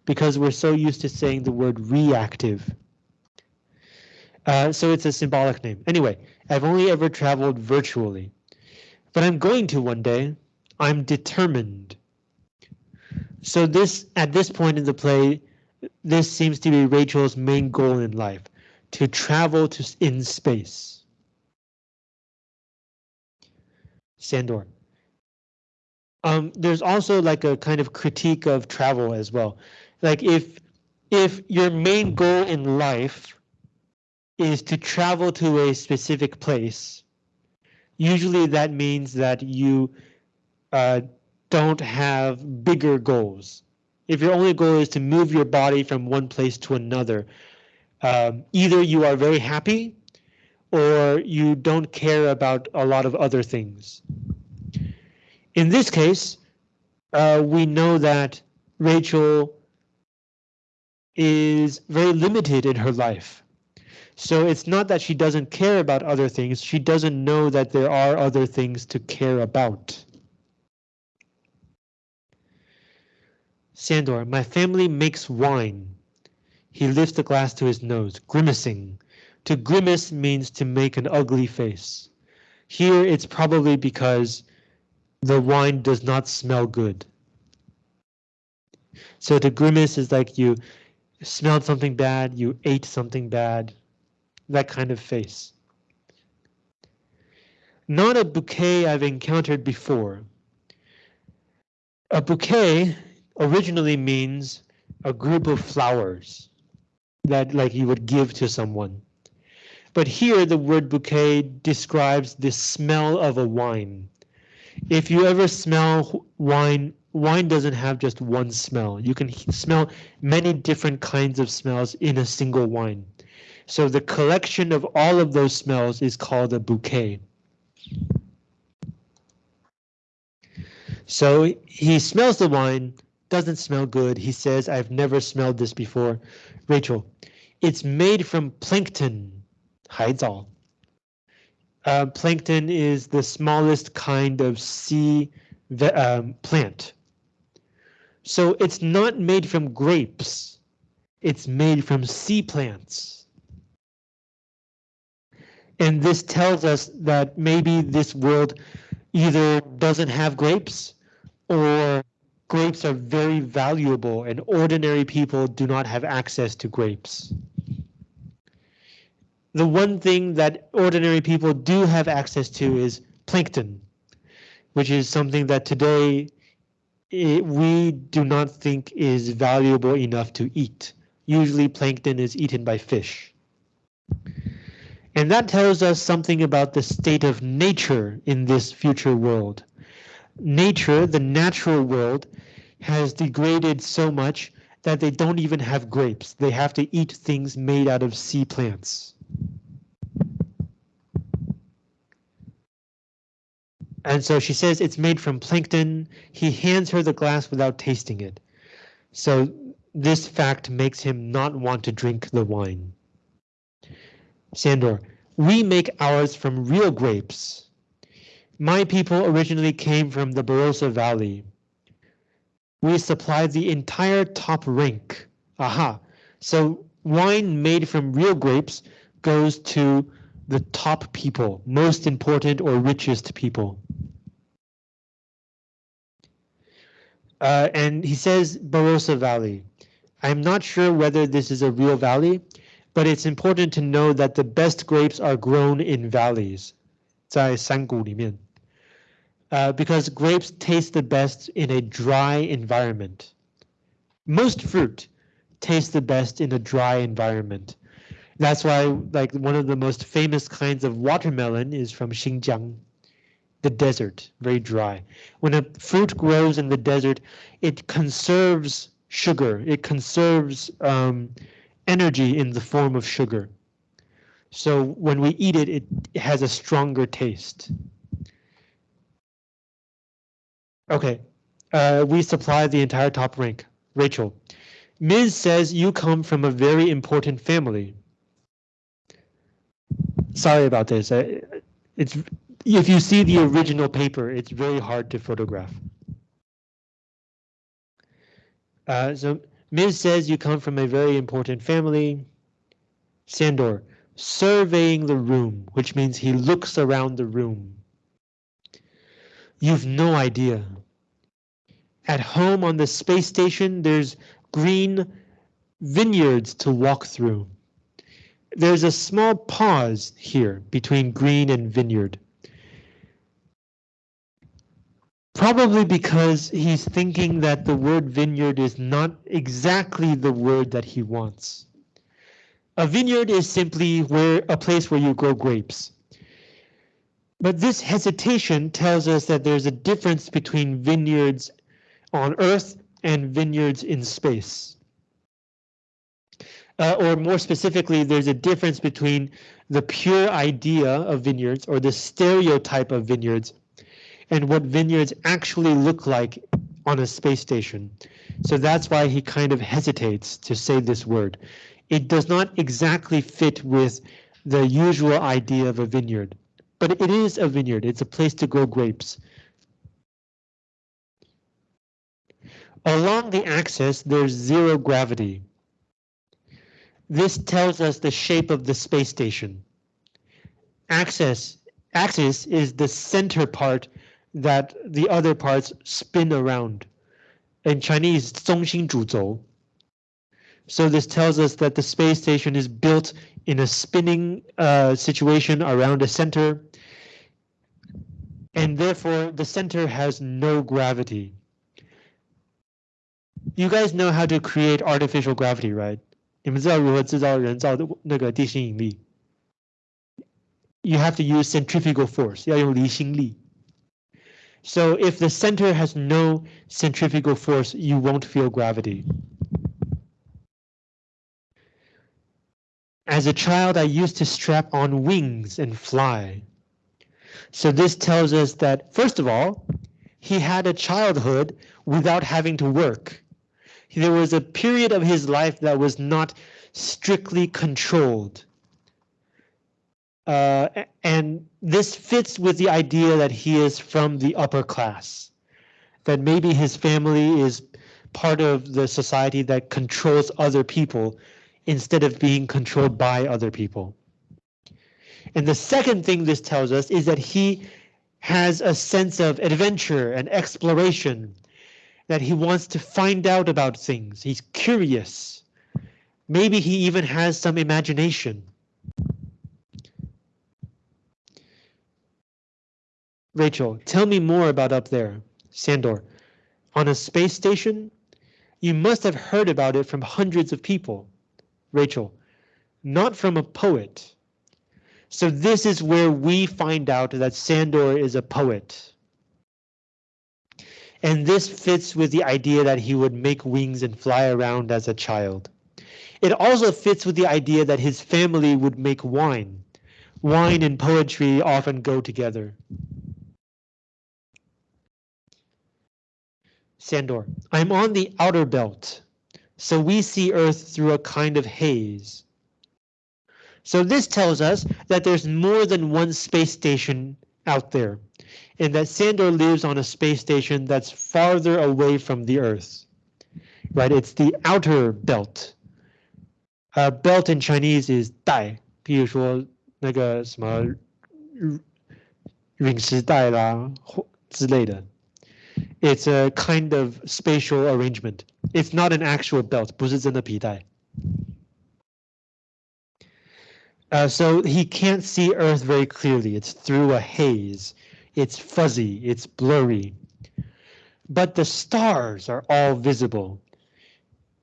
Speaker 1: because we're so used to saying the word reactive. Uh, so it's a symbolic name. Anyway, I've only ever traveled virtually, but I'm going to one day. I'm determined. So this, at this point in the play, this seems to be Rachel's main goal in life, to travel to in space. Sandor. Um, there's also like a kind of critique of travel as well. Like if if your main goal in life is to travel to a specific place, usually that means that you uh, don't have bigger goals. If your only goal is to move your body from one place to another, um, either you are very happy or you don't care about a lot of other things. In this case, uh, we know that Rachel is very limited in her life. So it's not that she doesn't care about other things, she doesn't know that there are other things to care about. Sandor, my family makes wine. He lifts the glass to his nose, grimacing. To grimace means to make an ugly face. Here it's probably because the wine does not smell good. So to grimace is like you smelled something bad, you ate something bad, that kind of face. Not a bouquet I've encountered before. A bouquet originally means a group of flowers that like you would give to someone. But here the word bouquet describes the smell of a wine. If you ever smell wine, wine doesn't have just one smell. You can smell many different kinds of smells in a single wine. So the collection of all of those smells is called a bouquet. So he smells the wine, doesn't smell good. He says, I've never smelled this before. Rachel, it's made from plankton, 海藻. Uh, plankton is the smallest kind of sea um, plant. So it's not made from grapes. It's made from sea plants. And this tells us that maybe this world either doesn't have grapes or grapes are very valuable and ordinary people do not have access to grapes. The one thing that ordinary people do have access to is plankton, which is something that today it, we do not think is valuable enough to eat. Usually plankton is eaten by fish. And that tells us something about the state of nature in this future world. Nature, the natural world, has degraded so much that they don't even have grapes. They have to eat things made out of sea plants. And so she says it's made from plankton. He hands her the glass without tasting it. So this fact makes him not want to drink the wine. Sandor, we make ours from real grapes. My people originally came from the Barossa Valley. We supply the entire top rank. Aha, so wine made from real grapes goes to the top people, most important or richest people. Uh, and he says Barossa Valley. I'm not sure whether this is a real valley, but it's important to know that the best grapes are grown in valleys, 在山谷里面. Uh, because grapes taste the best in a dry environment. Most fruit tastes the best in a dry environment. That's why like one of the most famous kinds of watermelon is from Xinjiang, the desert, very dry. When a fruit grows in the desert, it conserves sugar, it conserves um, energy in the form of sugar. So when we eat it, it has a stronger taste. Okay, uh, we supply the entire top rank. Rachel, Ms. says you come from a very important family. Sorry about this. It's if you see the original paper, it's very hard to photograph. Uh, so Ms. says you come from a very important family. Sandor, surveying the room, which means he looks around the room. You've no idea. At home on the space station, there's green vineyards to walk through. There's a small pause here between green and vineyard. Probably because he's thinking that the word vineyard is not exactly the word that he wants. A vineyard is simply where a place where you grow grapes. But this hesitation tells us that there's a difference between vineyards on Earth and vineyards in space. Uh, or more specifically, there's a difference between the pure idea of vineyards or the stereotype of vineyards and what vineyards actually look like on a space station. So that's why he kind of hesitates to say this word. It does not exactly fit with the usual idea of a vineyard, but it is a vineyard. It's a place to grow grapes. Along the axis, there's zero gravity. This tells us the shape of the space station. Axis, axis is the center part that the other parts spin around. In Chinese, 中心主轴. So this tells us that the space station is built in a spinning uh, situation around a center. And therefore, the center has no gravity. You guys know how to create artificial gravity, right? 你们知道如何制造人造的那个地心引力? You have to use centrifugal force, 要用离心力. So if the center has no centrifugal force, you won't feel gravity. As a child, I used to strap on wings and fly. So this tells us that, first of all, he had a childhood without having to work. There was a period of his life that was not strictly controlled. Uh, and this fits with the idea that he is from the upper class, that maybe his family is part of the society that controls other people instead of being controlled by other people. And the second thing this tells us is that he has a sense of adventure and exploration. That he wants to find out about things. He's curious. Maybe he even has some imagination. Rachel, tell me more about up there. Sandor, on a space station? You must have heard about it from hundreds of people. Rachel, not from a poet. So this is where we find out that Sandor is a poet. And this fits with the idea that he would make wings and fly around as a child. It also fits with the idea that his family would make wine. Wine and poetry often go together. Sandor, I'm on the outer belt, so we see Earth through a kind of haze. So this tells us that there's more than one space station out there, and that Sandor lives on a space station that's farther away from the Earth. Right, it's the outer belt. Uh, belt in Chinese is 带，譬如说那个什么陨石带啦或之类的。it's a kind of spatial arrangement. It's not an actual belt, 不是真的皮带. Uh, so he can't see Earth very clearly. It's through a haze. It's fuzzy. It's blurry. But the stars are all visible.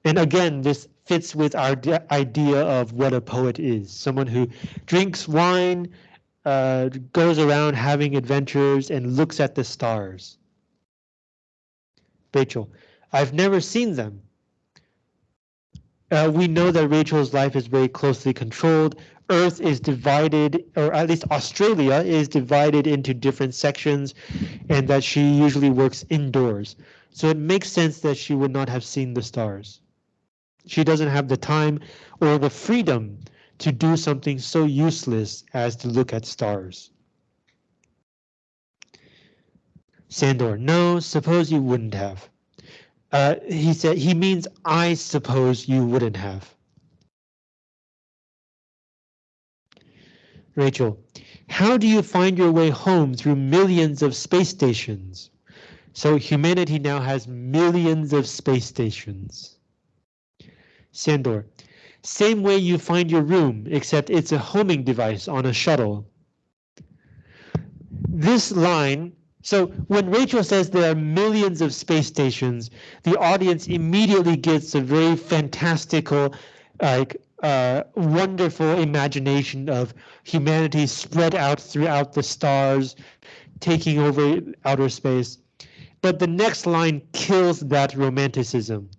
Speaker 1: And again, this fits with our idea of what a poet is. Someone who drinks wine, uh, goes around having adventures, and looks at the stars. Rachel, I've never seen them. Uh, we know that Rachel's life is very closely controlled. Earth is divided, or at least Australia is divided into different sections, and that she usually works indoors. So it makes sense that she would not have seen the stars. She doesn't have the time or the freedom to do something so useless as to look at stars. Sandor, no, suppose you wouldn't have. Uh, he said, he means I suppose you wouldn't have. Rachel, how do you find your way home through millions of space stations? So humanity now has millions of space stations. Sandor, same way you find your room, except it's a homing device on a shuttle. This line so when Rachel says there are millions of space stations, the audience immediately gets a very fantastical, like uh, wonderful imagination of humanity spread out throughout the stars, taking over outer space. But the next line kills that romanticism.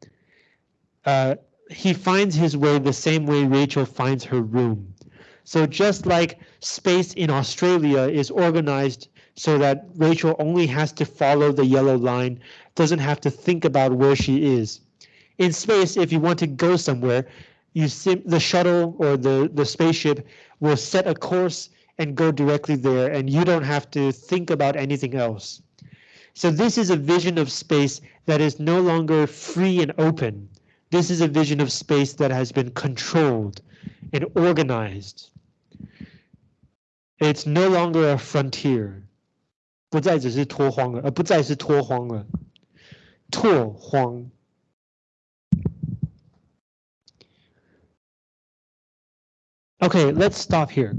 Speaker 1: Uh, he finds his way the same way Rachel finds her room. So just like space in Australia is organized so that Rachel only has to follow the yellow line, doesn't have to think about where she is. In space, if you want to go somewhere, you sim the shuttle or the, the spaceship will set a course and go directly there, and you don't have to think about anything else. So this is a vision of space that is no longer free and open. This is a vision of space that has been controlled and organized. It's no longer a frontier. 不再只是脱荒了，而不再是脱荒了，拓荒。 Okay, let's stop here.